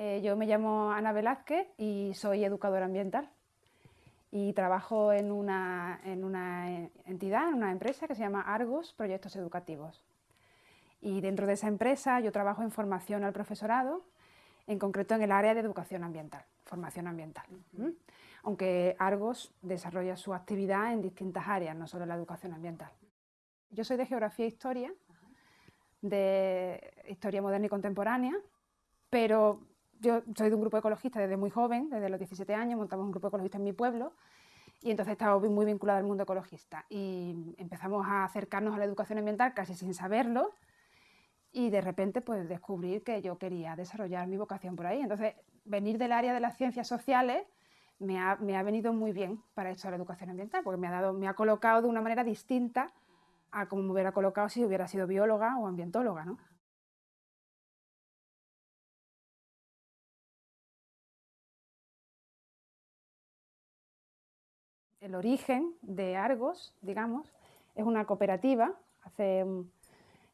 Eh, yo me llamo Ana Velázquez y soy educadora ambiental y trabajo en una, en una entidad, en una empresa que se llama Argos Proyectos Educativos. Y dentro de esa empresa yo trabajo en formación al profesorado, en concreto en el área de educación ambiental, formación ambiental. Aunque Argos desarrolla su actividad en distintas áreas, no solo la educación ambiental. Yo soy de Geografía e Historia, de Historia Moderna y Contemporánea, pero yo soy de un grupo ecologista desde muy joven, desde los 17 años, montamos un grupo ecologista en mi pueblo y entonces estaba muy vinculada al mundo ecologista y empezamos a acercarnos a la educación ambiental casi sin saberlo y de repente pues descubrir que yo quería desarrollar mi vocación por ahí. Entonces venir del área de las ciencias sociales me ha, me ha venido muy bien para esto de la educación ambiental porque me ha, dado, me ha colocado de una manera distinta a como me hubiera colocado si hubiera sido bióloga o ambientóloga. ¿no? El origen de Argos, digamos, es una cooperativa, hace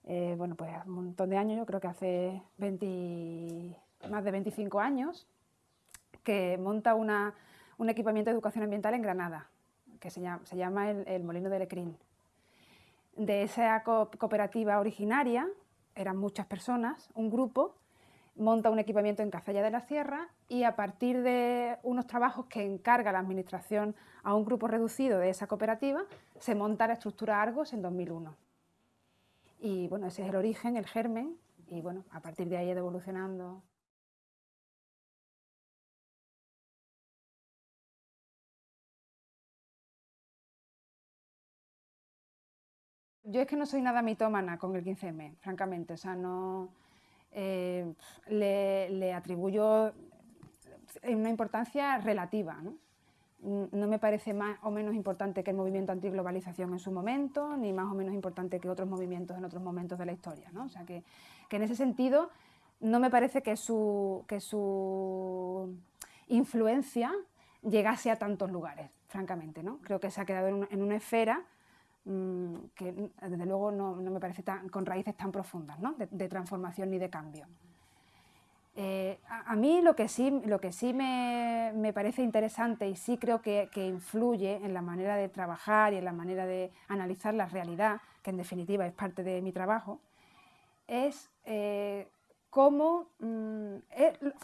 eh, bueno, pues un montón de años, yo creo que hace más de 25 años, que monta un equipamiento de educación ambiental en Granada, que se llama, el, Molino de Lecrín. De esa cooperativa originaria, eran muchas personas, un grupo, monta un equipamiento en Cazalla de la Sierra y a partir de unos trabajos que encarga la Administración a un grupo reducido de esa cooperativa, se monta la estructura Argos en 2001. Y bueno, ese es el origen, el germen, y bueno, a partir de ahí ido evolucionando. Yo es que no soy nada mitómana con el 15M, francamente, o sea, no eh, le, atribuyo una importancia relativa. ¿no? no me parece más o menos importante que el movimiento antiglobalización en su momento, ni más o menos importante que otros movimientos en otros momentos de la historia. ¿no? O sea que, en ese sentido no me parece que su, que su influencia llegase a tantos lugares, francamente. ¿no? Creo que se ha quedado en una, esfera mm, que desde luego no, me parece tan, con raíces tan profundas ¿no? de transformación ni de cambio. Eh, a, mí lo que sí, lo que sí me, parece interesante y sí creo que, influye en la manera de trabajar y en la manera de analizar la realidad, que en definitiva es parte de mi trabajo, es eh, cómo, mm,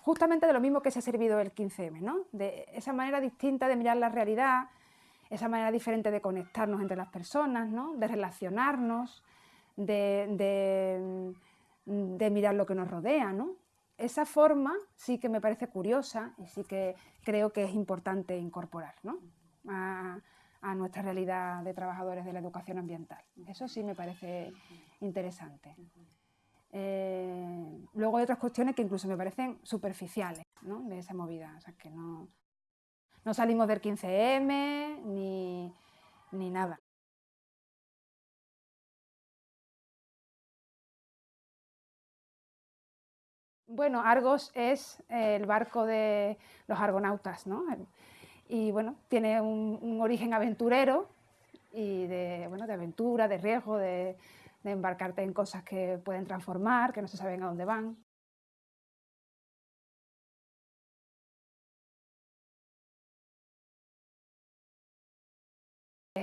justamente de lo mismo que se ha servido el 15M, ¿no? de esa manera distinta de mirar la realidad, esa manera diferente de conectarnos entre las personas, ¿no? de relacionarnos, de, de mirar lo que nos rodea, ¿no? esa forma sí que me parece curiosa y sí que creo que es importante incorporar a, nuestra realidad de trabajadores de la educación ambiental. Eso sí me parece interesante. Eh, luego hay otras cuestiones que incluso me parecen superficiales de esa movida, o sea que no, no salimos del 15M ni, ni nada. Bueno, Argos es el barco de los argonautas, ¿no? Y bueno, tiene un, origen aventurero y de, bueno, de aventura, de riesgo, de, embarcarte en cosas que pueden transformar, que no se saben a dónde van.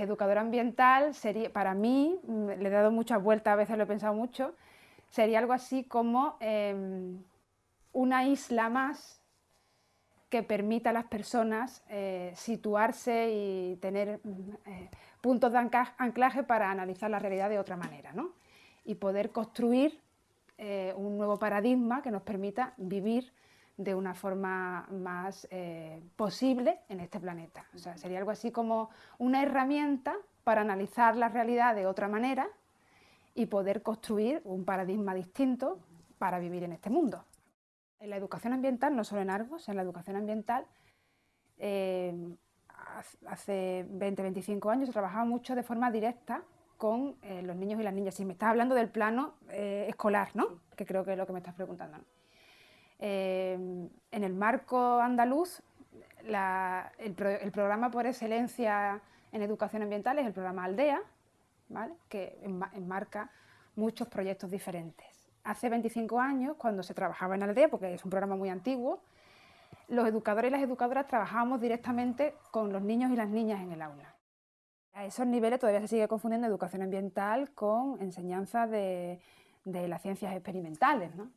Educadora ambiental sería, para mí, le he dado muchas vueltas, a veces lo he pensado mucho, sería algo así como em, una isla más que permita a las personas eh, situarse y tener eh, puntos de anclaje para analizar la realidad de otra manera ¿no? y poder construir eh, un nuevo paradigma que nos permita vivir de una forma más posible en este planeta. O sea, sería algo así como una herramienta para analizar la realidad de otra manera y poder construir un paradigma distinto para vivir en este mundo. En la educación ambiental, no solo en Argos, en la educación ambiental, eh, hace 20, 25 años he trabajado mucho de forma directa con eh, los niños y las niñas. Si me estás hablando del plano eh, escolar, ¿no? que creo que es lo que me estás preguntando. En el marco andaluz, el, programa por excelencia en educación ambiental es el programa Aldea, ¿vale? que enmarca muchos proyectos diferentes. hace 25 años, cuando se trabajaba en Aldea, porque es un programa muy antiguo, los educadores y las educadoras trabajábamos directamente con los niños y las niñas en el aula. A esos niveles todavía se sigue confundiendo educación ambiental con enseñanza de, las ciencias experimentales, ¿no?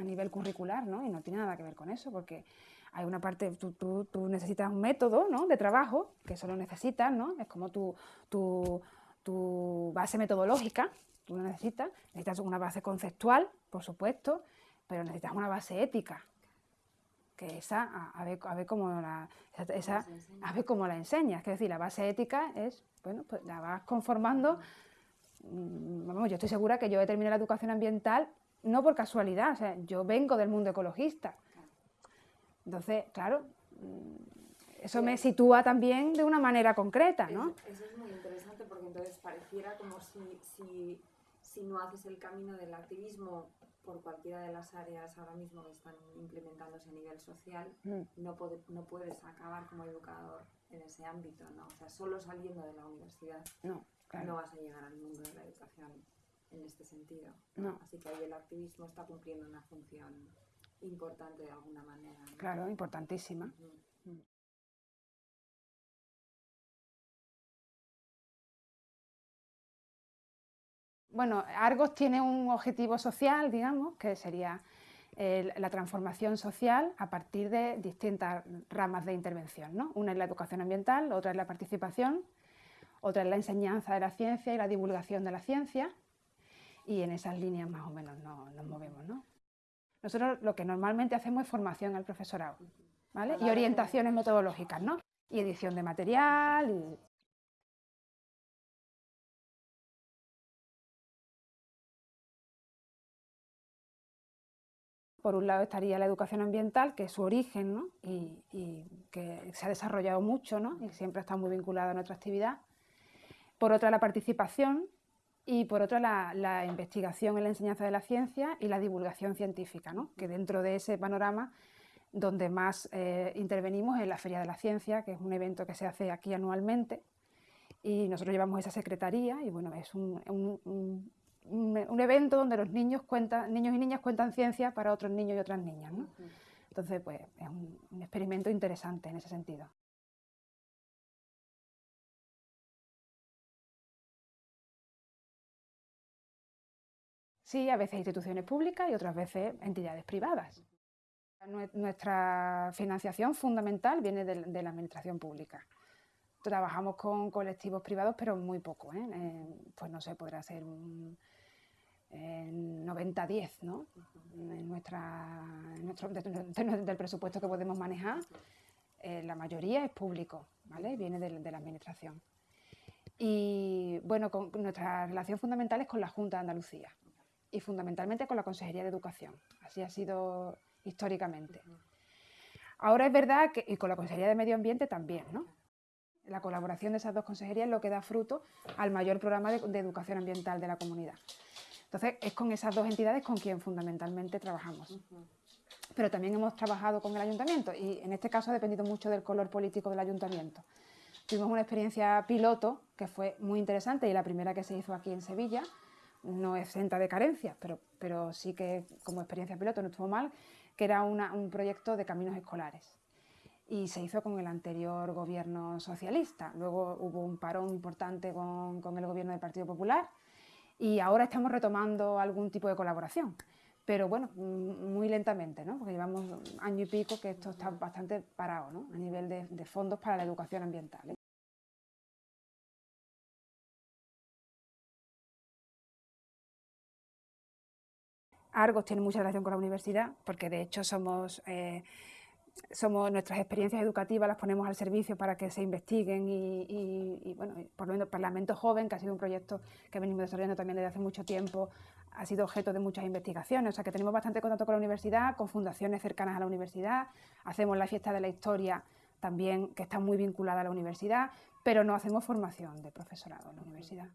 A nivel curricular, ¿no? y no tiene nada que ver con eso, porque hay una parte, tú, tú, necesitas un método ¿no? de trabajo, que eso lo necesitas, ¿no? es como tu, tu, tu base metodológica, tú lo necesitas, necesitas una base conceptual, por supuesto, pero necesitas una base ética, que esa, a, ver, a ver cómo la, esa, a ver cómo la enseñas, es decir, la base ética es, bueno, pues la vas conformando, mm, vamos, yo estoy segura que yo he terminado la educación ambiental no por casualidad, o sea, yo vengo del mundo ecologista, entonces, claro, mm, eso me sitúa también de una manera concreta, ¿no? Eso, es muy interesante porque entonces pareciera como si, si, si no haces el camino del activismo por cualquiera de las áreas ahora mismo que están implementándose a nivel social, mm. no, no puedes acabar como educador en ese ámbito, ¿no? O sea, solo saliendo de la universidad no, no vas a llegar al mundo de la educación en este sentido. No. Así que ahí el activismo está cumpliendo una función importante de alguna manera. Claro, importantísima. Bueno, Argos tiene un objetivo social, digamos, que sería la transformación social a partir de distintas ramas de intervención. ¿no? Una es la educación ambiental, otra es la participación, otra es la enseñanza de la ciencia y la divulgación de la ciencia, y en esas líneas más o menos nos, movemos. ¿no? Nosotros lo que normalmente hacemos es formación al profesorado ¿vale? y orientaciones metodológicas, ¿no? y edición de material. Y... Por un lado estaría la educación ambiental, que es su origen ¿no? y, que se ha desarrollado mucho ¿no? y siempre está muy vinculada a nuestra actividad. Por otra, la participación, y por otra la, investigación en la enseñanza de la ciencia y la divulgación científica, ¿no? que dentro de ese panorama donde más eh, intervenimos es la Feria de la Ciencia, que es un evento que se hace aquí anualmente y nosotros llevamos esa secretaría y bueno, es un, un, un, evento donde los niños, cuentan, niños y niñas cuentan ciencia para otros niños y otras niñas. ¿no? Entonces, pues es un experimento interesante en ese sentido. Sí, a veces instituciones públicas y otras veces entidades privadas. Nuestra financiación fundamental viene de, la administración pública. Trabajamos con colectivos privados, pero muy poco. ¿eh? Pues no sé, podrá ser un 90-10, ¿no? En nuestro, del presupuesto que podemos manejar, eh, la mayoría es público, ¿vale? Viene de, de, la administración. Y bueno, con, nuestra relación fundamental es con la Junta de Andalucía y fundamentalmente con la Consejería de Educación. Así ha sido históricamente. Ahora es verdad que, y con la Consejería de Medio Ambiente también, ¿no? La colaboración de esas dos consejerías es lo que da fruto al mayor programa de, educación ambiental de la comunidad. Entonces, es con esas dos entidades con quien fundamentalmente trabajamos. Pero también hemos trabajado con el ayuntamiento y en este caso ha dependido mucho del color político del ayuntamiento. Tuvimos una experiencia piloto que fue muy interesante y la primera que se hizo aquí en Sevilla, no exenta de carencias, pero, pero sí que como experiencia piloto no estuvo mal, que era un proyecto de caminos escolares. Y se hizo con el anterior gobierno socialista. Luego hubo un parón importante con, con el gobierno del Partido Popular y ahora estamos retomando algún tipo de colaboración. Pero bueno, mm, muy lentamente, ¿no? porque llevamos año y pico que esto está bastante parado ¿no? a nivel de, de fondos para la educación ambiental. ¿eh? Argos tiene mucha relación con la universidad, porque de hecho somos, eh, somos nuestras experiencias educativas las ponemos al servicio para que se investiguen y, bueno, por lo menos Parlamento Joven, que ha sido un proyecto que venimos desarrollando también desde hace mucho tiempo, ha sido objeto de muchas investigaciones, o sea que tenemos bastante contacto con la universidad, con fundaciones cercanas a la universidad, hacemos la fiesta de la historia también, que está muy vinculada a la universidad, pero no hacemos formación de profesorado en la universidad.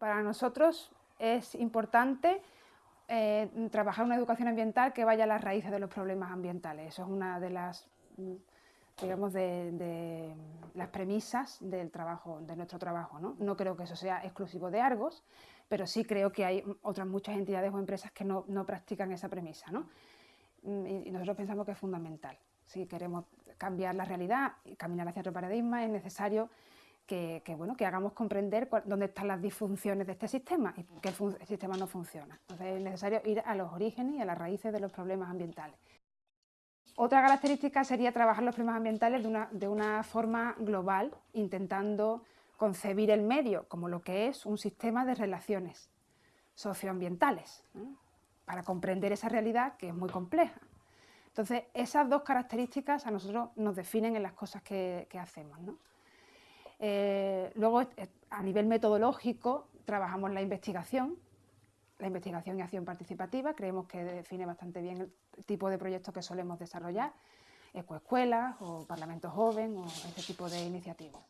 Para nosotros es importante eh, trabajar una educación ambiental que vaya a las raíces de los problemas ambientales. Eso es una de las digamos, de, las premisas del trabajo, de nuestro trabajo. ¿no? no creo que eso sea exclusivo de Argos, pero sí creo que hay otras muchas entidades o empresas que no, practican esa premisa. ¿no? Mm, y nosotros pensamos que es fundamental. Si queremos cambiar la realidad y caminar hacia otro paradigma, es necesario que, bueno, que hagamos comprender dónde están las disfunciones de este sistema y que el, sistema no funciona. Entonces es necesario ir a los orígenes y a las raíces de los problemas ambientales. Otra característica sería trabajar los problemas ambientales de una, de una forma global, intentando concebir el medio como lo que es un sistema de relaciones socioambientales, para comprender esa realidad que es muy compleja. Entonces, esas dos características a nosotros nos definen en las cosas que, hacemos. Eh, luego, eh, a nivel metodológico, trabajamos la investigación, la investigación y acción participativa, creemos que define bastante bien el tipo de proyectos que solemos desarrollar, ecoescuelas o Parlamento Joven o ese tipo de iniciativas.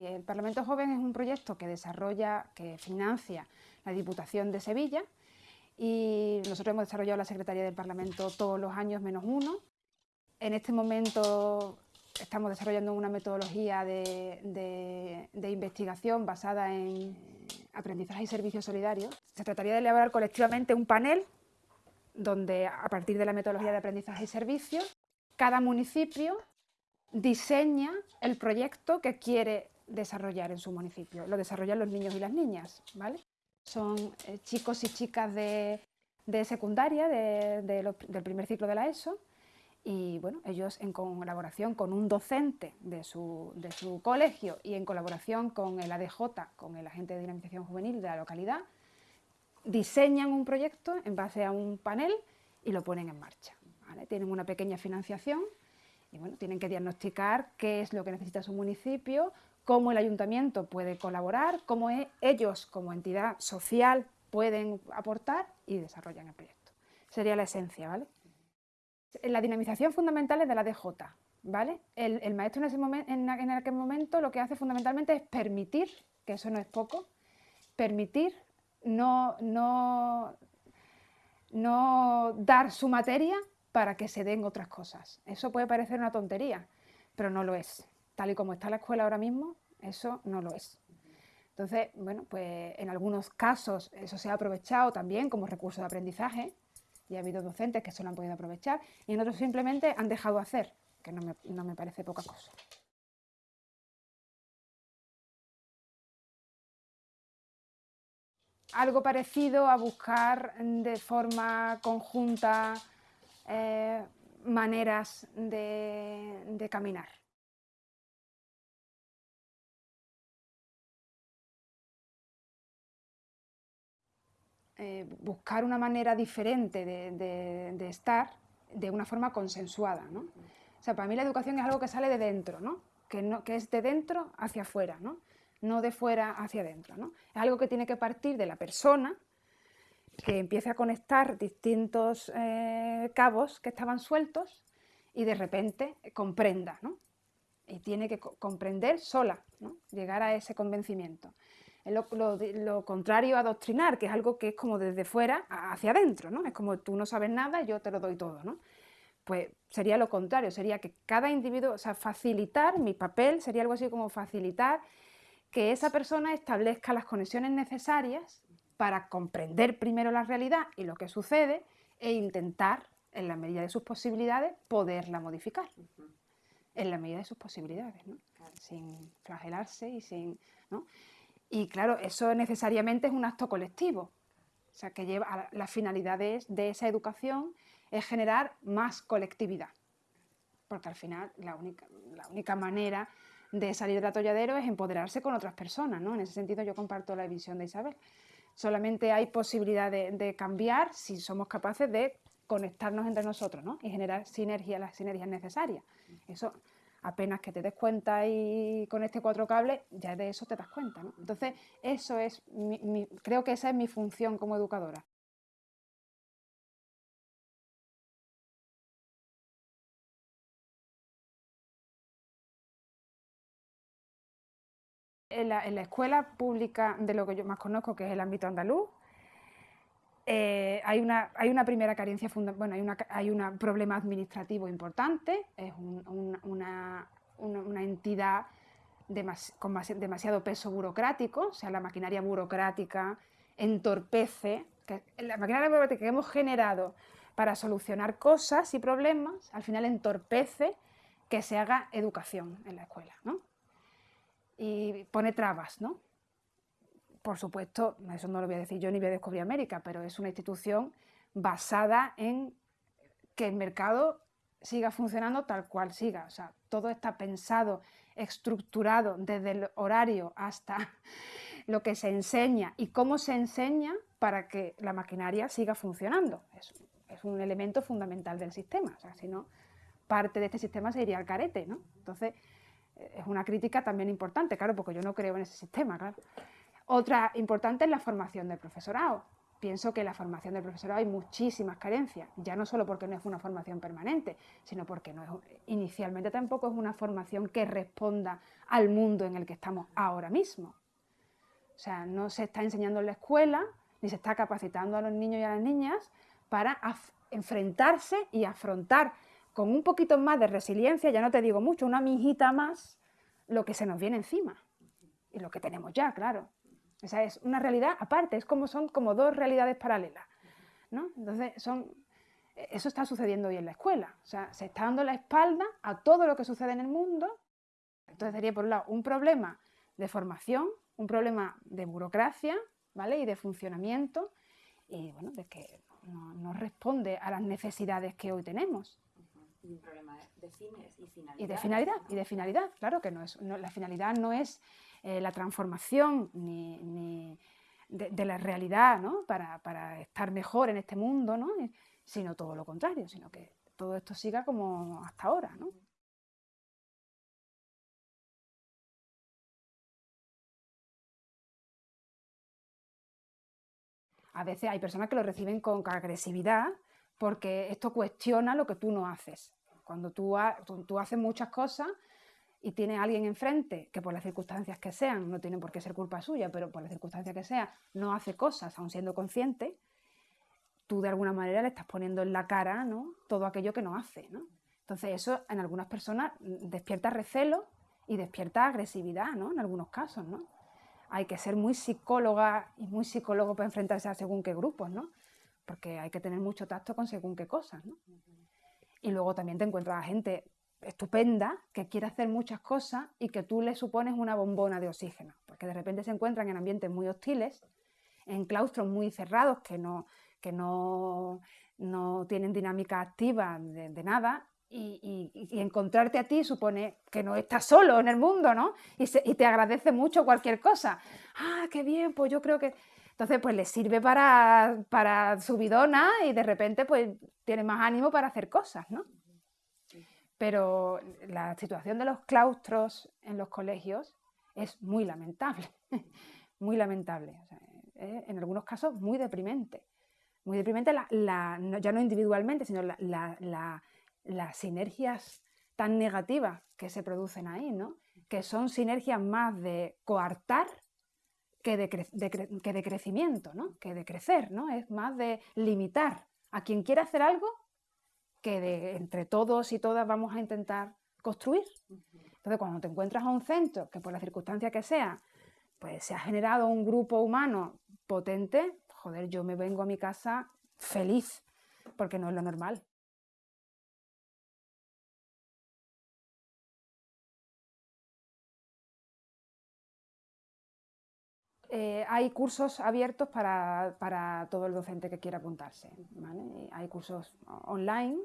El Parlamento Joven es un proyecto que desarrolla, que financia la Diputación de Sevilla y nosotros hemos desarrollado la Secretaría del Parlamento todos los años menos uno. En este momento estamos desarrollando una metodología de, investigación basada en aprendizaje y servicios solidarios. Se trataría de elaborar colectivamente un panel donde a partir de la metodología de aprendizaje y servicios, cada municipio diseña el proyecto que quiere desarrollar en su municipio. Lo desarrollan los niños y las niñas, ¿vale? Son eh, chicos y chicas de, secundaria, del primer ciclo de la ESO, y bueno, ellos en colaboración con un docente de su, colegio y en colaboración con el ADJ, con el agente de dinamización juvenil de la localidad, diseñan un proyecto en base a un panel y lo ponen en marcha. Tienen una pequeña financiación y bueno, tienen que diagnosticar qué es lo que necesita su municipio, cómo el ayuntamiento puede colaborar, cómo ellos como entidad social pueden aportar y desarrollan el proyecto. Sería la esencia, ¿vale? La dinamización fundamental es de la DJ, ¿vale? El, maestro en, ese momento, en, aquel momento lo que hace fundamentalmente es permitir, que eso no es poco, permitir no, no, no dar su materia para que se den otras cosas. Eso puede parecer una tontería, pero no lo es. Tal y como está la escuela ahora mismo, eso no lo es. Entonces, bueno, pues en algunos casos eso se ha aprovechado también como recurso de aprendizaje, y ha habido docentes que se lo han podido aprovechar y en otros simplemente han dejado hacer, que no me, no me parece poca cosa. Algo parecido a buscar de forma conjunta eh, maneras de caminar. Eh, buscar una manera diferente de, estar de una forma consensuada. ¿no? O sea, para mí la educación es algo que sale de dentro, ¿no? Que, no, que es de dentro hacia afuera, ¿no? no de fuera hacia adentro. ¿no? Es algo que tiene que partir de la persona, que empiece a conectar distintos eh, cabos que estaban sueltos y de repente comprenda. ¿no? Y tiene que comprender sola, ¿no? llegar a ese convencimiento. Es lo, contrario a adoctrinar, que es algo que es como desde fuera hacia adentro, ¿no? Es como tú no sabes nada yo te lo doy todo, ¿no? Pues sería lo contrario, sería que cada individuo, o sea, facilitar, mi papel sería algo así como facilitar que esa persona establezca las conexiones necesarias para comprender primero la realidad y lo que sucede e intentar, en la medida de sus posibilidades, poderla modificar. En la medida de sus posibilidades, ¿no? Sin flagelarse y sin... ¿no? Y claro, eso necesariamente es un acto colectivo. O sea, que lleva las finalidades de esa educación es generar más colectividad. Porque al final la única, la única manera de salir del atolladero es empoderarse con otras personas. ¿no? En ese sentido yo comparto la visión de Isabel. Solamente hay posibilidad de, cambiar si somos capaces de conectarnos entre nosotros ¿no? y generar sinergia, las sinergias necesarias. Eso apenas que te des cuenta y con este cuatro cables, ya de eso te das cuenta. Entonces, eso es creo que esa es mi función como educadora. En la, escuela pública de lo que yo más conozco, que es el ámbito andaluz, eh, hay, una, hay una primera carencia, bueno, hay, una, hay un problema administrativo importante, es una, una, entidad con demasiado peso burocrático, o sea, la maquinaria burocrática entorpece, la maquinaria burocrática que hemos generado para solucionar cosas y problemas, al final entorpece que se haga educación en la escuela, ¿no? Y pone trabas, ¿no? Por supuesto, eso no lo voy a decir yo ni voy a descubrir América, pero es una institución basada en que el mercado siga funcionando tal cual siga. O sea, todo está pensado, estructurado desde el horario hasta lo que se enseña y cómo se enseña para que la maquinaria siga funcionando. Es, un elemento fundamental del sistema. O sea, si no, parte de este sistema se iría al carete, ¿no? Entonces, es una crítica también importante, claro, porque yo no creo en ese sistema, claro. Otra importante es la formación del profesorado. Pienso que en la formación del profesorado hay muchísimas carencias, ya no solo porque no es una formación permanente, sino porque inicialmente tampoco es una formación que responda al mundo en el que estamos ahora mismo. O sea, no se está enseñando en la escuela, ni se está capacitando a los niños y a las niñas para enfrentarse y afrontar con un poquito más de resiliencia, ya no te digo mucho, una mijita más, lo que se nos viene encima y lo que tenemos ya, claro. Esa es una realidad aparte, es como son como dos realidades paralelas. ¿no? Entonces, son, eso está sucediendo hoy en la escuela. O sea, se está dando la espalda a todo lo que sucede en el mundo. Entonces sería, por un lado, un problema de formación, un problema de burocracia ¿vale? y de funcionamiento, y bueno, de que no, responde a las necesidades que hoy tenemos. Y un problema de fines y finalidad. Y de finalidad, y de finalidad, claro que no es, la finalidad no es eh, la transformación ni, de, la realidad ¿no? para, estar mejor en este mundo, ¿no? sino todo lo contrario, sino que todo esto siga como hasta ahora. ¿no? A veces hay personas que lo reciben con agresividad porque esto cuestiona lo que tú no haces. Cuando tú, tú haces muchas cosas y tiene alguien enfrente que por las circunstancias que sean, no tiene por qué ser culpa suya, pero por las circunstancias que sea, no hace cosas, aun siendo consciente, tú de alguna manera le estás poniendo en la cara ¿no? todo aquello que no hace. ¿no? Entonces eso en algunas personas despierta recelo y despierta agresividad, ¿no? en algunos casos. ¿no? Hay que ser muy psicóloga y muy psicólogo para enfrentarse a según qué grupos, ¿no? porque hay que tener mucho tacto con según qué cosas. ¿no? Y luego también te encuentras a gente estupenda, que quiere hacer muchas cosas y que tú le supones una bombona de oxígeno, porque de repente se encuentran en ambientes muy hostiles, en claustros muy cerrados que no, que no, no tienen dinámica activa de, nada, y, encontrarte a ti supone que no estás solo en el mundo, ¿no? Y, y, te agradece mucho cualquier cosa. Ah, qué bien, pues yo creo que... Entonces, pues le sirve para, para su bidona y de repente, pues tiene más ánimo para hacer cosas, ¿no? Pero la situación de los claustros en los colegios es muy lamentable, muy lamentable. en algunos casos muy deprimente. Muy deprimente ya no individualmente, sino las sinergias tan negativas que se producen ahí, ¿no? que son sinergias más de coartar que de, que de crecimiento, ¿no? que de crecer, ¿no? es más de limitar. A quien quiera hacer algo, que de, entre todos y todas vamos a intentar construir. Entonces, cuando te encuentras a un centro que por la circunstancia que sea, pues se ha generado un grupo humano potente, joder, yo me vengo a mi casa feliz, porque no es lo normal. Eh, hay cursos abiertos para, todo el docente que quiera apuntarse. Hay cursos online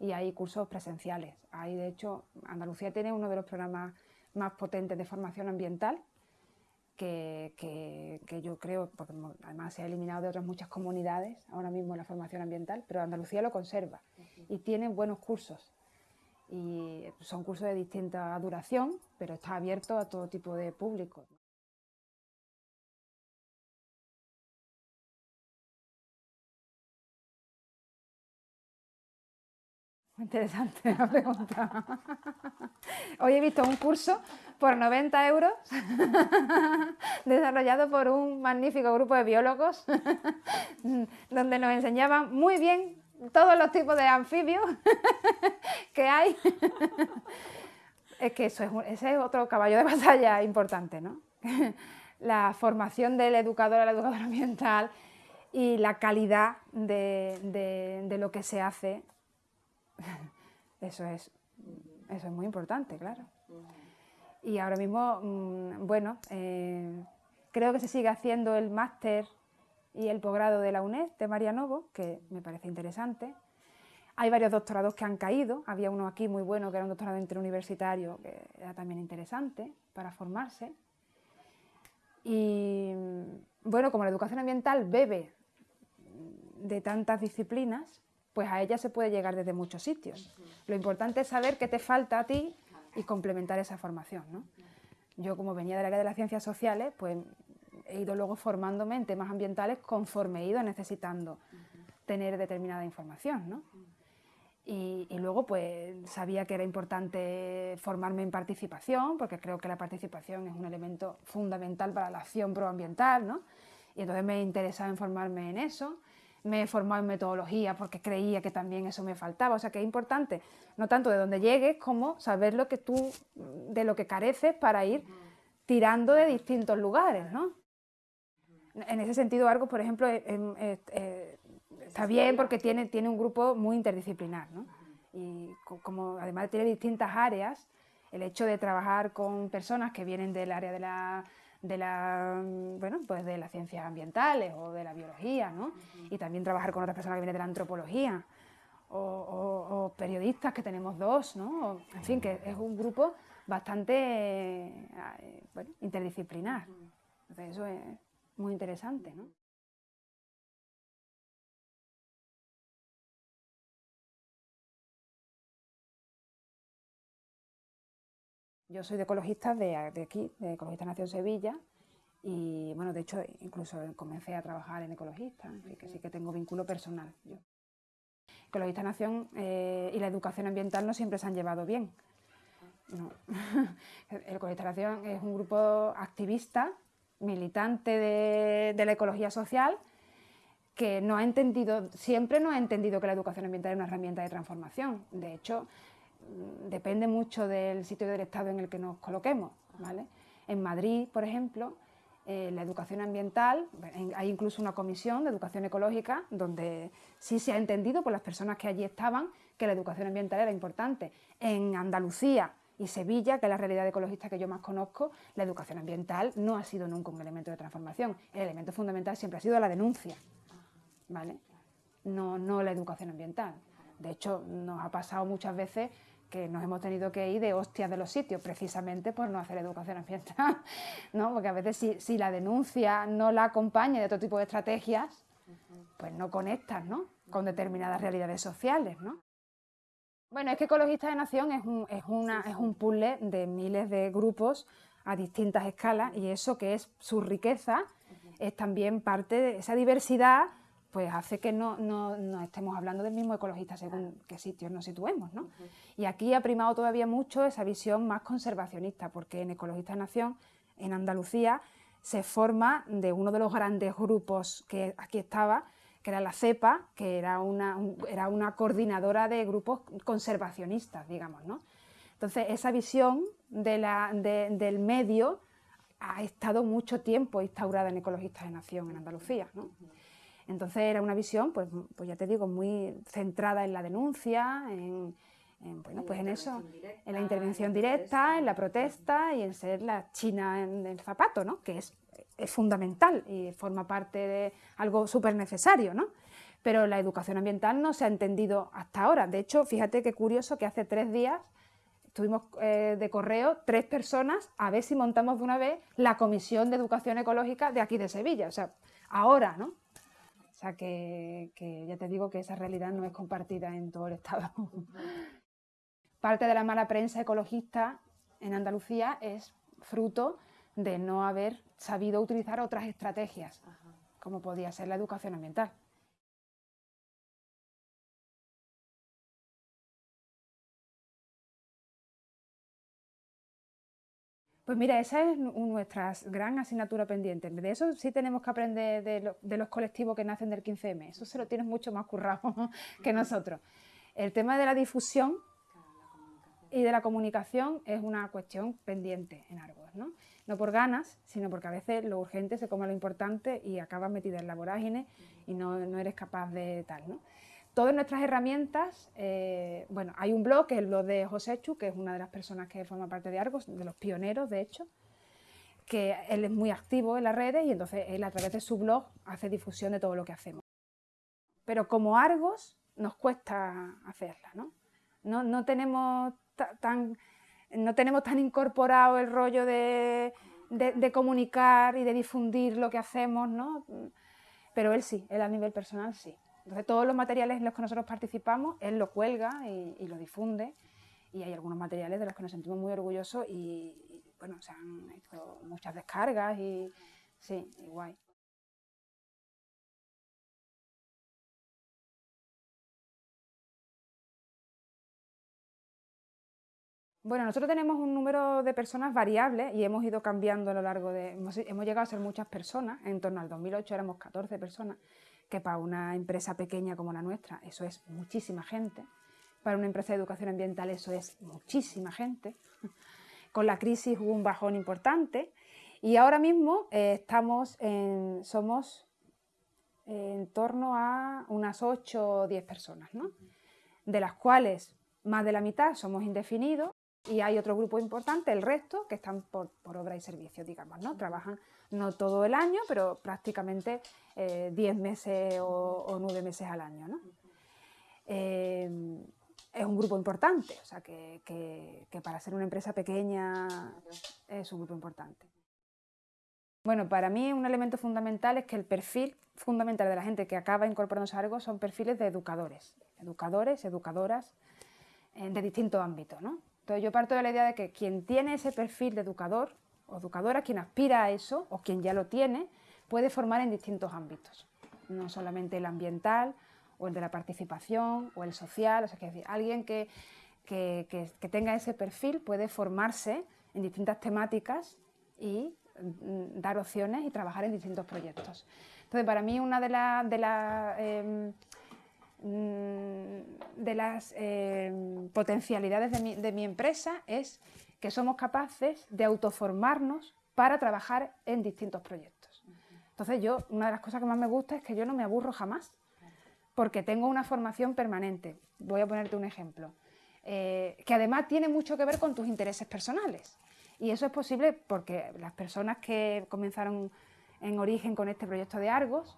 y hay cursos presenciales. Hay, de hecho, Andalucía tiene uno de los programas más potentes de formación ambiental, que, yo creo, porque además se ha eliminado de otras muchas comunidades ahora mismo la formación ambiental, pero Andalucía lo conserva y tiene buenos cursos. Y son cursos de distinta duración, pero está abierto a todo tipo de público. Interesante la pregunta. Hoy he visto un curso por 90 euros desarrollado por un magnífico grupo de biólogos donde nos enseñaban muy bien todos los tipos de anfibios que hay. Es que eso es, ese es otro caballo de batalla importante, ¿no? La formación del educador a la educadora ambiental y la calidad de, lo que se hace, eso es, eso es muy importante, claro. Y ahora mismo, mm, bueno, eh, creo que se sigue haciendo el máster y el posgrado de la UNED de María Novo, que me parece interesante. Hay varios doctorados que han caído, había uno aquí muy bueno que era un doctorado interuniversitario que era también interesante para formarse. Y bueno, como la educación ambiental bebe de tantas disciplinas, pues a ella se puede llegar desde muchos sitios. Lo importante es saber qué te falta a ti y complementar esa formación. ¿no? Yo como venía del área de las ciencias sociales, pues he ido luego formándome en temas ambientales conforme he ido necesitando tener determinada información. ¿no? Y, luego pues sabía que era importante formarme en participación, porque creo que la participación es un elemento fundamental para la acción proambiental, ¿no? y entonces me interesaba en formarme en eso me he formado en metodología porque creía que también eso me faltaba. O sea que es importante, no tanto de dónde llegues, como saber lo que tú, de lo que careces para ir tirando de distintos lugares, ¿no? En ese sentido, Argos, por ejemplo, está bien porque tiene, tiene un grupo muy interdisciplinar, ¿no? Y como además tiene distintas áreas, el hecho de trabajar con personas que vienen del área de la de, la, bueno, pues de las ciencias ambientales o de la biología, ¿no? Y también trabajar con otras personas que vienen de la antropología o, periodistas, que tenemos dos, ¿no? En fin, que es un grupo bastante eh, bueno, interdisciplinar. Entonces eso es muy interesante, ¿no? Yo soy de ecologistas de, aquí, de Ecologista Nación Sevilla, y bueno, de hecho, incluso comencé a trabajar en Ecologistas, así que sí que tengo vínculo personal. Ecologista Nación eh, y la educación ambiental no siempre se han llevado bien. No. Ecologista Nación es un grupo activista, militante de, de la ecología social, que no ha entendido, siempre no ha entendido que la educación ambiental es una herramienta de transformación. De hecho, depende mucho del sitio del Estado en el que nos coloquemos. ¿vale? En Madrid, por ejemplo, eh, la educación ambiental, hay incluso una comisión de educación ecológica donde sí se ha entendido por las personas que allí estaban que la educación ambiental era importante. En Andalucía y Sevilla, que es la realidad ecologista que yo más conozco, la educación ambiental no ha sido nunca un elemento de transformación. El elemento fundamental siempre ha sido la denuncia, no la educación ambiental. De hecho, nos ha pasado muchas veces que nos hemos tenido que ir de hostias de los sitios, precisamente por no hacer educación ambiental, ¿no? Porque a veces si, la denuncia no la acompaña de otro tipo de estrategias, pues no conectas, ¿no? Con determinadas realidades sociales, ¿no? Bueno, es que Ecologistas de Nación es un, es, una, es un puzzle de miles de grupos a distintas escalas y eso que es su riqueza es también parte de esa diversidad pues hace que no, estemos hablando del mismo ecologista según qué sitios nos situemos. ¿no? Y aquí ha primado todavía mucho esa visión más conservacionista, porque en Ecologistas de Nación, en Andalucía, se forma de uno de los grandes grupos que aquí estaba, que era la CEPA, que era una, era una coordinadora de grupos conservacionistas, digamos. ¿no? Entonces, esa visión de la, del medio ha estado mucho tiempo instaurada en Ecologistas de Nación en Andalucía. ¿no? Entonces era una visión, pues, pues ya te digo, muy centrada en la denuncia, en, bueno, pues en eso, en la intervención directa, en la protesta y en ser la china en el zapato, ¿no? que es, es fundamental y forma parte de algo súper necesario. ¿no? Pero la educación ambiental no se ha entendido hasta ahora. De hecho, fíjate qué curioso que hace tres días tuvimos eh, de correo tres personas a ver si montamos de una vez la Comisión de Educación Ecológica de aquí de Sevilla. O sea, ahora, ¿no? O sea que, ya te digo que esa realidad no es compartida en todo el Estado. Parte de la mala prensa ecologista en Andalucía es fruto de no haber sabido utilizar otras estrategias, como podía ser la educación ambiental. Pues mira, esa es nuestra gran asignatura pendiente. De eso sí tenemos que aprender de, los colectivos que nacen del 15M. Eso se lo tienes mucho más currado que nosotros. El tema de la difusión y de la comunicación es una cuestión pendiente en Argos, ¿no? No por ganas, sino porque a veces lo urgente se come lo importante y acabas metida en la vorágine y no, no eres capaz de tal, ¿no? Todas nuestras herramientas, eh, bueno, hay un blog, que es el blog de José Chu, que es una de las personas que forma parte de Argos, de los pioneros, de hecho, que él es muy activo en las redes y entonces él a través de su blog hace difusión de todo lo que hacemos. Pero como Argos nos cuesta hacerla, ¿no? No, tenemos tan, no tenemos tan incorporado el rollo de, de, comunicar y de difundir lo que hacemos, ¿no? Pero él sí, él a nivel personal sí. Entonces todos los materiales en los que nosotros participamos, él lo cuelga y, lo difunde. Y hay algunos materiales de los que nos sentimos muy orgullosos y, bueno, se han hecho muchas descargas y sí, y guay. Bueno, nosotros tenemos un número de personas variable y hemos ido cambiando a lo largo de... Hemos, hemos, llegado a ser muchas personas, en torno al 2008 éramos 14 personas, que para una empresa pequeña como la nuestra eso es muchísima gente, para una empresa de educación ambiental eso es muchísima gente. Con la crisis hubo un bajón importante y ahora mismo eh, estamos en, somos en torno a unas 8 o 10 personas, ¿no? de las cuales más de la mitad somos indefinidos y hay otro grupo importante, el resto, que están por, por obra y servicio, digamos, ¿no? Trabajan no todo el año, pero prácticamente 10 eh, meses o, 9 meses al año. ¿no? Eh, es un grupo importante, o sea que, que, para ser una empresa pequeña es un grupo importante. Bueno, para mí un elemento fundamental es que el perfil fundamental de la gente que acaba incorporándose a algo son perfiles de educadores, educadores, educadoras eh, de distintos ámbitos. ¿no? Entonces yo parto de la idea de que quien tiene ese perfil de educador o educadora, quien aspira a eso o quien ya lo tiene, puede formar en distintos ámbitos, no solamente el ambiental o el de la participación o el social, o sea, que decir, alguien que, tenga ese perfil puede formarse en distintas temáticas y mm, dar opciones y trabajar en distintos proyectos. Entonces, para mí una de, las de las em, potencialidades de mi, de mi empresa es que somos capaces de autoformarnos para trabajar en distintos proyectos. Entonces yo, una de las cosas que más me gusta es que yo no me aburro jamás, porque tengo una formación permanente. Voy a ponerte un ejemplo, eh, que además tiene mucho que ver con tus intereses personales. Y eso es posible porque las personas que comenzaron en origen con este proyecto de Argos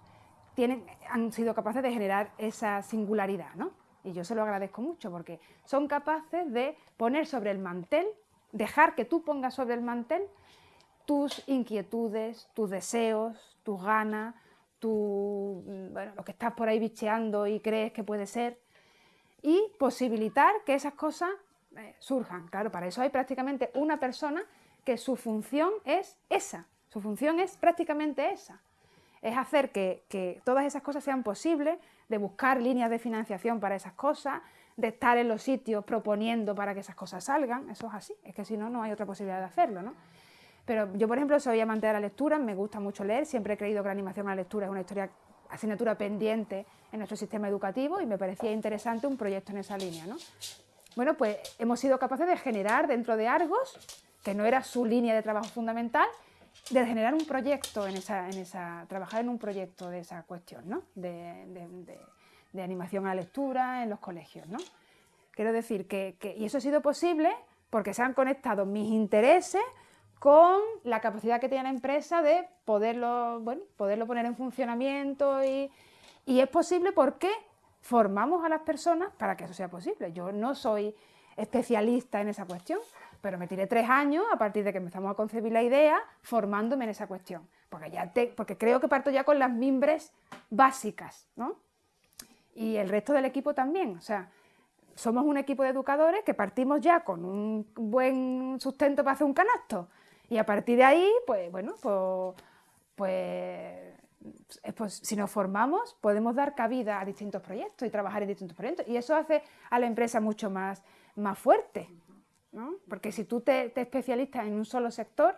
han sido capaces de generar esa singularidad, ¿no? Y yo se lo agradezco mucho porque son capaces de poner sobre el mantel dejar que tú pongas sobre el mantel tus inquietudes, tus deseos, tus ganas, tu, bueno, lo que estás por ahí bicheando y crees que puede ser, y posibilitar que esas cosas eh, surjan. Claro, para eso hay prácticamente una persona que su función es esa, su función es prácticamente esa. Es hacer que, todas esas cosas sean posibles, de buscar líneas de financiación para esas cosas, de estar en los sitios proponiendo para que esas cosas salgan, eso es así, es que si no, no hay otra posibilidad de hacerlo, ¿no? Pero yo, por ejemplo, soy amante de la lectura, me gusta mucho leer, siempre he creído que la animación a la lectura es una historia, asignatura pendiente en nuestro sistema educativo y me parecía interesante un proyecto en esa línea, ¿no? Bueno, pues hemos sido capaces de generar dentro de Argos, que no era su línea de trabajo fundamental, de generar un proyecto en esa, en esa trabajar en un proyecto de esa cuestión, ¿no? de de animación a la lectura en los colegios. ¿no? Quiero decir que, y eso ha sido posible porque se han conectado mis intereses con la capacidad que tiene la empresa de poderlo, bueno, poderlo poner en funcionamiento y, y es posible porque formamos a las personas para que eso sea posible. Yo no soy especialista en esa cuestión, pero me tiré tres años a partir de que empezamos a concebir la idea formándome en esa cuestión, porque, ya porque creo que parto ya con las mimbres básicas, ¿no? y el resto del equipo también. O sea, somos un equipo de educadores que partimos ya con un buen sustento para hacer un canasto. Y a partir de ahí, pues bueno, pues, pues, pues, si nos formamos podemos dar cabida a distintos proyectos y trabajar en distintos proyectos. Y eso hace a la empresa mucho más, más fuerte. ¿no? Porque si tú te, te especializas en un solo sector,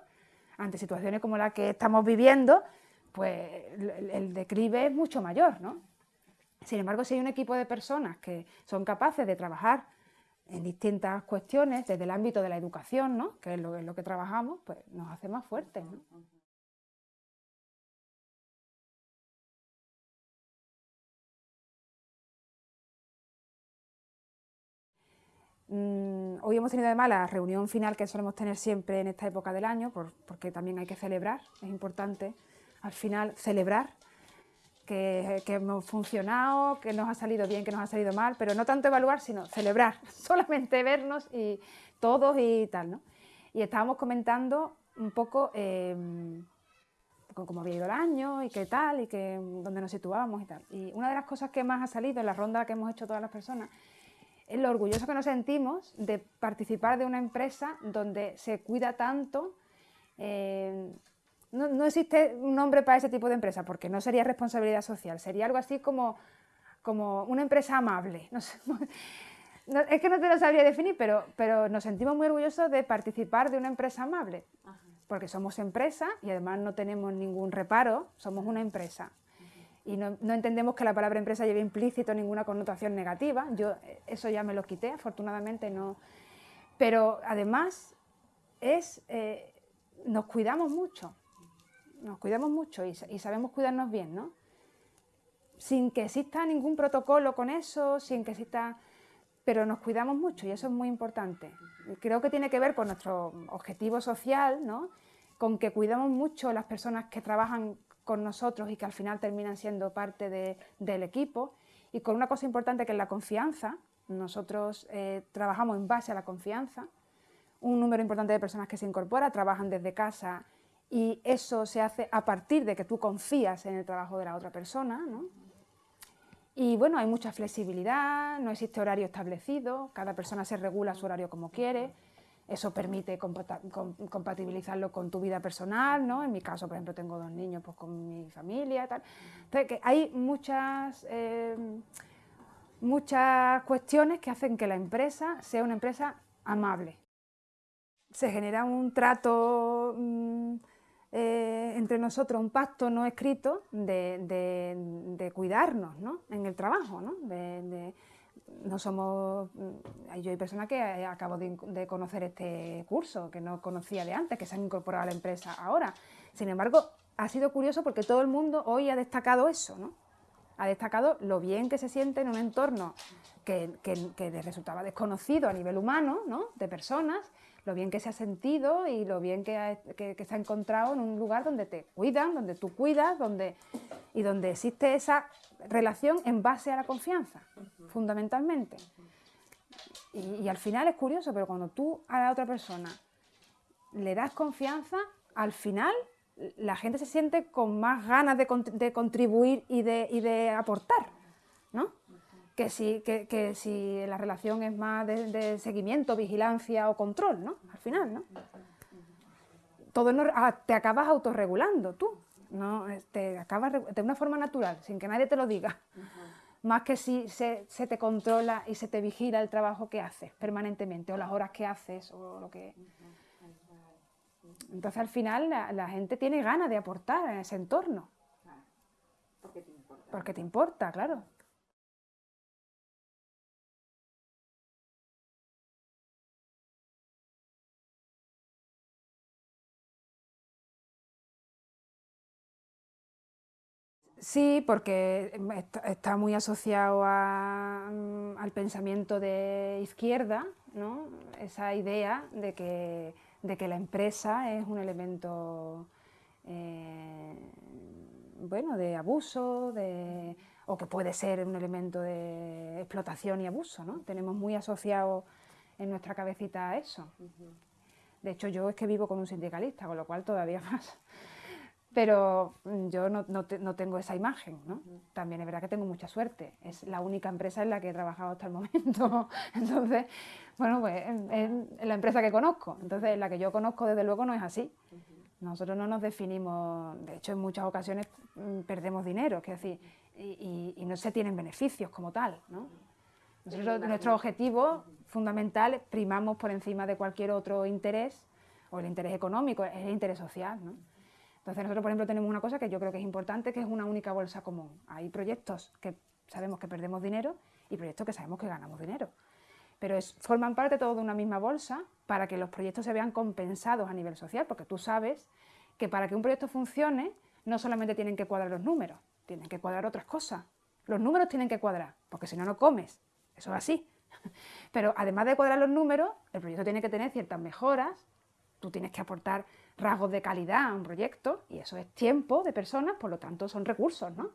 ante situaciones como la que estamos viviendo, pues el, declive es mucho mayor, ¿no? Sin embargo, si hay un equipo de personas que son capaces de trabajar en distintas cuestiones, desde el ámbito de la educación, ¿no? que es lo, lo que trabajamos, pues nos hace más fuertes. ¿no? Hoy hemos tenido además la reunión final que solemos tener siempre en esta época del año, porque también hay que celebrar, es importante al final celebrar que, hemos funcionado, que nos ha salido bien, que nos ha salido mal, pero no tanto evaluar, sino celebrar, solamente vernos y todos y tal, ¿no? Y estábamos comentando un poco em, cómo había ido el año y qué tal, y que, dónde nos situábamos y tal. Y una de las cosas que más ha salido en la ronda que hemos hecho todas las personas es lo orgulloso que nos sentimos de participar de una empresa donde se cuida tanto. Eh, no, existe un nombre para ese tipo de empresa porque no sería responsabilidad social, sería algo así como, como una empresa amable. es que no te lo sabría definir, pero, pero nos sentimos muy orgullosos de participar de una empresa amable, porque somos empresa y además no tenemos ningún reparo, somos una empresa y no, entendemos que la palabra empresa lleve implícito ninguna connotación negativa. Yo eso ya me lo quité, afortunadamente no. Pero además es, eh, nos cuidamos mucho, nos cuidamos mucho y, sabemos cuidarnos bien, ¿no? Sin que exista ningún protocolo con eso, sin que exista... Pero nos cuidamos mucho y eso es muy importante. Creo que tiene que ver con nuestro objetivo social, ¿no? Con que cuidamos mucho las personas que trabajan con nosotros y que al final terminan siendo parte del equipo. Y con una cosa importante que es la confianza, nosotros eh, trabajamos en base a la confianza, un número importante de personas que se incorpora, trabajan desde casa y eso se hace a partir de que tú confías en el trabajo de la otra persona. Y bueno, hay mucha flexibilidad, no existe horario establecido, cada persona se regula su horario como quiere, eso permite compatibilizarlo con tu vida personal, ¿no? En mi caso, por ejemplo, tengo dos niños pues, con mi familia tal. Entonces, que hay muchas, eh, muchas cuestiones que hacen que la empresa sea una empresa amable. Se genera un trato mm, eh, entre nosotros, un pacto no escrito de, cuidarnos ¿no? en el trabajo, ¿no? No somos, mm, yo hay personas que acabo de, conocer este curso, que no conocía de antes, que se han incorporado a la empresa ahora. Sin embargo, ha sido curioso porque todo el mundo hoy ha destacado eso, ¿no? Ha destacado lo bien que se siente en un entorno que, que, les resultaba desconocido a nivel humano, ¿no? De personas, lo bien que se ha sentido y lo bien que, que, se ha encontrado en un lugar donde te cuidan, donde tú cuidas, donde, y donde existe esa relación en base a la confianza, fundamentalmente. Y, al final es curioso, pero cuando tú a la otra persona le das confianza, al final la gente se siente con más ganas de, contribuir y de, de, aportar, ¿no? Que si, que, si la relación es más de, seguimiento, vigilancia o control, ¿no? Al final, ¿no? Todo ah, te acabas autorregulando tú, no, te acabas de una forma natural, sin que nadie te lo diga. Más que si se, te controla y se te vigila el trabajo que haces permanentemente, o las horas que haces, o lo que... Entonces al final la, gente tiene ganas de aportar en ese entorno. Porque te importa. Porque te importa, claro. Sí, porque está muy asociado mm, al pensamiento de izquierda, ¿no? esa idea de que, la empresa es un elemento eh, bueno, de abuso o que puede ser un elemento de explotación y abuso. ¿no? Tenemos muy asociado en nuestra cabecita eso. De hecho, yo es que vivo con un sindicalista, con lo cual todavía más pero mm, yo no, no, tengo esa imagen, ¿no? También es verdad que tengo mucha suerte, es la única empresa en la que he trabajado hasta el momento, entonces, bueno, pues es, la empresa que conozco, entonces la que yo conozco desde luego no es así. Nosotros no nos definimos, de hecho en muchas ocasiones mm, perdemos dinero, es decir, y, y, no se tienen beneficios como tal, ¿no? nuestro objetivo fundamental, primamos por encima de cualquier otro interés, o el interés económico, es el interés social. ¿no? Entonces nosotros, por ejemplo, tenemos una cosa que yo creo que es importante, que es una única bolsa común. Hay proyectos que sabemos que perdemos dinero y proyectos que sabemos que ganamos dinero. Pero forman parte todos de una misma bolsa para que los proyectos se vean compensados a nivel social, porque tú sabes que para que un proyecto funcione no solamente tienen que cuadrar los números, tienen que cuadrar otras cosas. Los números tienen que cuadrar, porque si no, no comes. Eso es así. Pero además de cuadrar los números, el proyecto tiene que tener ciertas mejoras, tú tienes que aportar rasgos de calidad a un proyecto, y eso es tiempo de personas, por lo tanto son recursos, ¿no?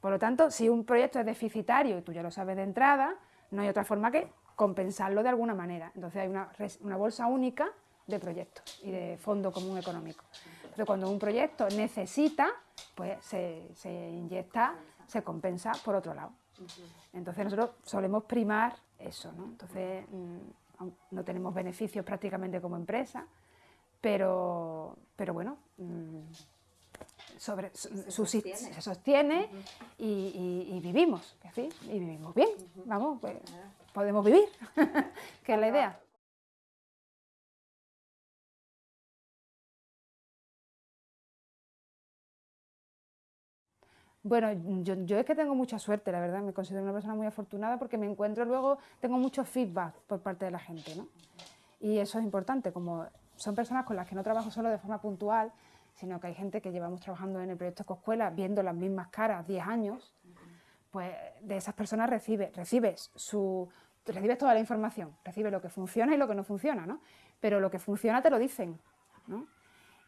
Por lo tanto, si un proyecto es deficitario y tú ya lo sabes de entrada, no hay otra forma que compensarlo de alguna manera. Entonces hay una, una bolsa única de proyectos y de fondo común económico. Pero cuando un proyecto necesita, pues se, se inyecta, se compensa por otro lado. Entonces nosotros solemos primar eso, ¿no? Entonces mm, no tenemos beneficios prácticamente como empresa, pero, pero bueno, mm, sobre, se, sostiene. y, vivimos, y vivimos bien, vamos, pues, podemos vivir, que es la idea. Bueno, yo, es que tengo mucha suerte, la verdad, me considero una persona muy afortunada porque me encuentro luego, tengo mucho feedback por parte de la gente, ¿no? Y eso es importante, como son personas con las que no trabajo solo de forma puntual, sino que hay gente que llevamos trabajando en el proyecto Escoescuela, viendo las mismas caras 10 años, pues de esas personas recibes, recibes, su, recibes toda la información, recibes lo que funciona y lo que no funciona, ¿no? Pero lo que funciona te lo dicen, ¿no?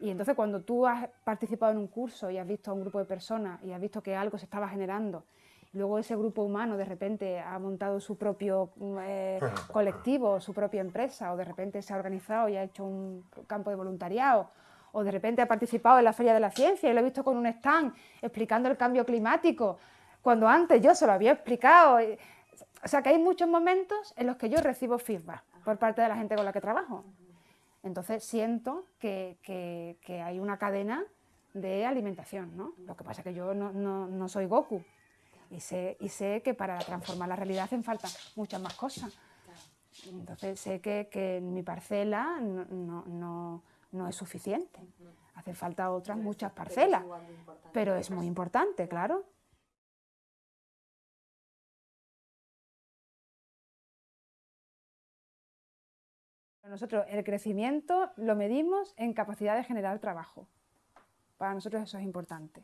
Y entonces cuando tú has participado en un curso y has visto a un grupo de personas y has visto que algo se estaba generando, luego ese grupo humano de repente ha montado su propio eh, colectivo, su propia empresa, o de repente se ha organizado y ha hecho un campo de voluntariado, o de repente ha participado en la Feria de la Ciencia y lo he visto con un stand explicando el cambio climático, cuando antes yo se lo había explicado. O sea que hay muchos momentos en los que yo recibo feedback por parte de la gente con la que trabajo. Entonces siento que, hay una cadena de alimentación, ¿no? Lo que pasa es que yo no, soy Goku y sé, y sé que para transformar la realidad hacen falta muchas más cosas. Entonces sé que, en mi parcela no, es suficiente. Hacen falta otras muchas parcelas, pero es muy importante, claro. Nosotros el crecimiento lo medimos en capacidad de generar trabajo. Para nosotros eso es importante.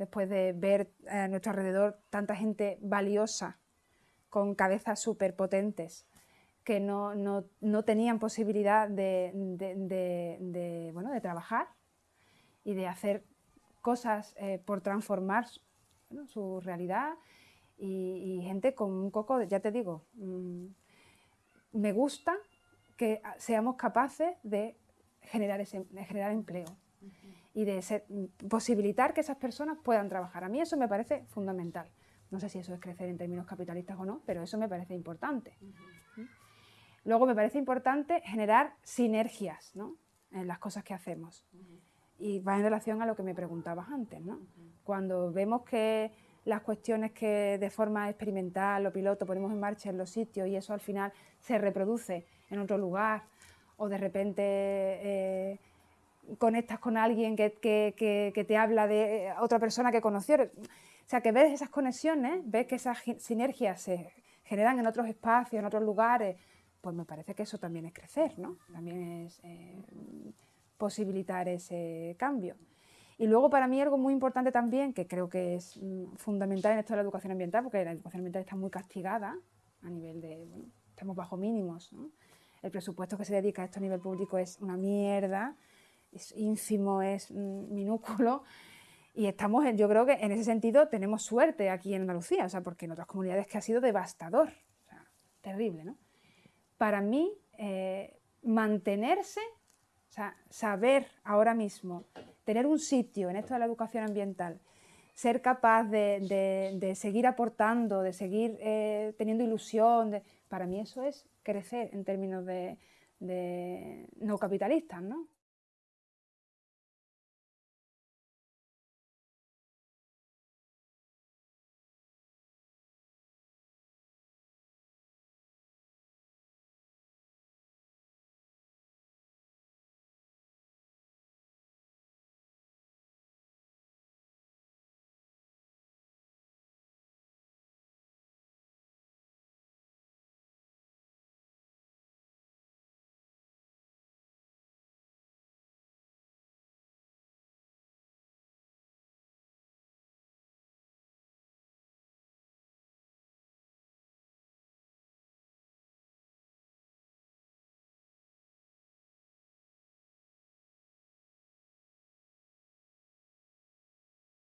Después de ver a nuestro alrededor tanta gente valiosa, con cabezas súper potentes, que no, tenían posibilidad de, bueno, de trabajar y de hacer cosas eh, por transformar su realidad y, gente con un coco, ya te digo, mm, me gusta que seamos capaces de generar, ese, generar empleo y de posibilitar que esas personas puedan trabajar. A mí eso me parece fundamental. No sé si eso es crecer en términos capitalistas o no, pero eso me parece importante. Luego me parece importante generar sinergias en las cosas que hacemos. Y va en relación a lo que me preguntabas antes. Cuando vemos que las cuestiones que de forma experimental o piloto ponemos en marcha en los sitios y eso al final se reproduce en otro lugar o de repente eh, conectas con alguien que, te habla de otra persona que conoció. O sea, que ves esas conexiones, ves que esas sinergias se generan en otros espacios, en otros lugares, pues me parece que eso también es crecer, ¿no? También es eh, posibilitar ese cambio. Y luego para mí algo muy importante también, que creo que es mm, fundamental en esto de la educación ambiental, porque la educación ambiental está muy castigada a nivel de, bueno, estamos bajo mínimos, ¿no? el presupuesto que se dedica a esto a nivel público es una mierda, es ínfimo, es minúsculo, y estamos, yo creo que en ese sentido tenemos suerte aquí en Andalucía, o sea, porque en otras comunidades que ha sido devastador, terrible, ¿no? Para mí, eh, mantenerse, saber ahora mismo, tener un sitio en esto de la educación ambiental, ser capaz de, seguir aportando, de seguir eh, teniendo ilusión, para mí eso es crecer en términos de no capitalistas, ¿no?